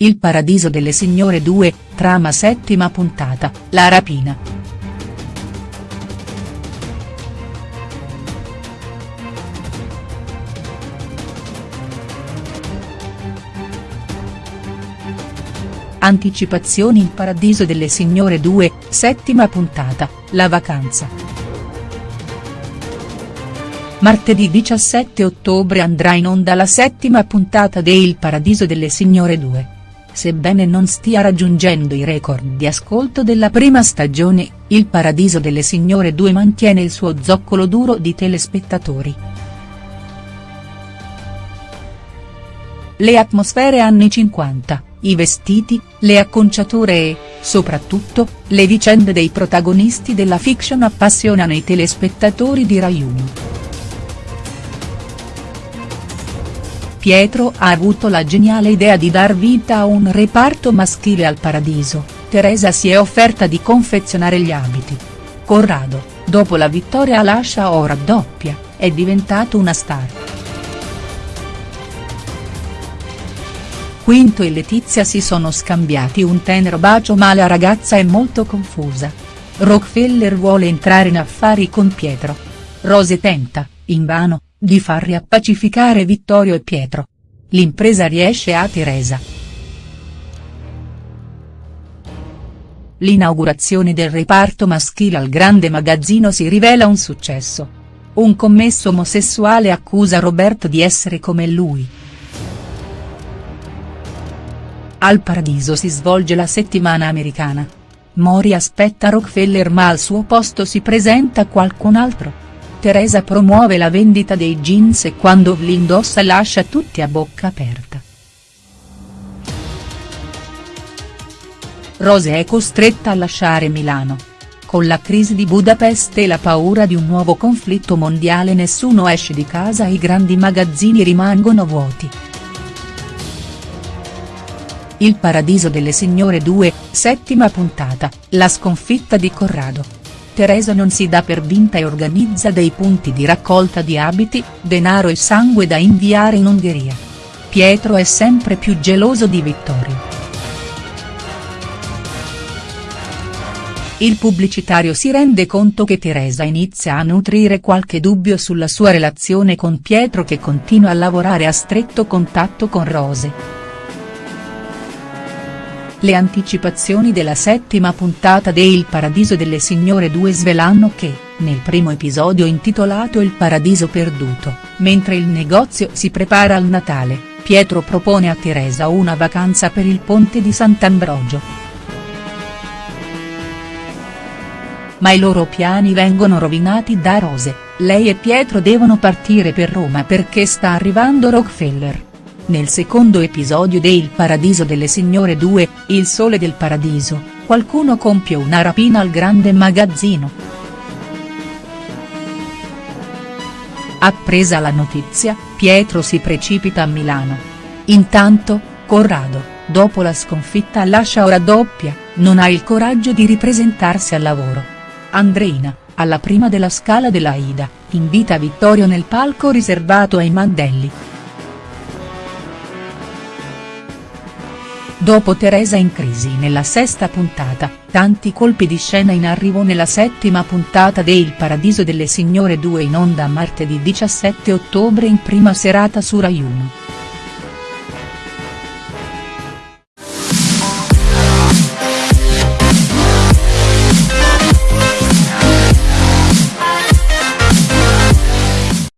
Il paradiso delle signore 2, trama settima puntata, la rapina. Anticipazioni Il paradiso delle signore 2, settima puntata, la vacanza. Martedì 17 ottobre andrà in onda la settima puntata de Il paradiso delle signore 2. Sebbene non stia raggiungendo i record di ascolto della prima stagione, Il Paradiso delle Signore 2 mantiene il suo zoccolo duro di telespettatori. Le atmosfere anni 50, i vestiti, le acconciature e, soprattutto, le vicende dei protagonisti della fiction appassionano i telespettatori di Rai 1. Pietro ha avuto la geniale idea di dar vita a un reparto maschile al Paradiso, Teresa si è offerta di confezionare gli abiti. Corrado, dopo la vittoria all'Ascia o raddoppia, è diventato una star. Quinto e Letizia si sono scambiati un tenero bacio ma la ragazza è molto confusa. Rockefeller vuole entrare in affari con Pietro. Rose tenta, invano, di far riappacificare Vittorio e Pietro. L'impresa riesce a Teresa. L'inaugurazione del reparto maschile al grande magazzino si rivela un successo. Un commesso omosessuale accusa Roberto di essere come lui. Al Paradiso si svolge la settimana americana. Mori aspetta Rockefeller ma al suo posto si presenta qualcun altro. Teresa promuove la vendita dei jeans e quando li indossa lascia tutti a bocca aperta. Rose è costretta a lasciare Milano. Con la crisi di Budapest e la paura di un nuovo conflitto mondiale nessuno esce di casa e i grandi magazzini rimangono vuoti. Il paradiso delle signore 2, settima puntata, la sconfitta di Corrado. Teresa non si dà per vinta e organizza dei punti di raccolta di abiti, denaro e sangue da inviare in Ungheria. Pietro è sempre più geloso di Vittorio. Il pubblicitario si rende conto che Teresa inizia a nutrire qualche dubbio sulla sua relazione con Pietro che continua a lavorare a stretto contatto con Rose. Le anticipazioni della settima puntata de Il Paradiso delle Signore 2 svelano che, nel primo episodio intitolato Il Paradiso Perduto, mentre il negozio si prepara al Natale, Pietro propone a Teresa una vacanza per il ponte di Sant'Ambrogio. Ma i loro piani vengono rovinati da Rose, lei e Pietro devono partire per Roma perché sta arrivando Rockefeller. Nel secondo episodio de Il Paradiso delle Signore 2, Il Sole del Paradiso, qualcuno compie una rapina al grande magazzino. Appresa la notizia, Pietro si precipita a Milano. Intanto, Corrado, dopo la sconfitta lascia ora doppia, non ha il coraggio di ripresentarsi al lavoro. Andreina, alla prima della scala della Ida, invita Vittorio nel palco riservato ai Mandelli. Dopo Teresa in crisi nella sesta puntata, tanti colpi di scena in arrivo nella settima puntata de Il Paradiso delle Signore 2 in onda martedì 17 ottobre in prima serata su Rai 1.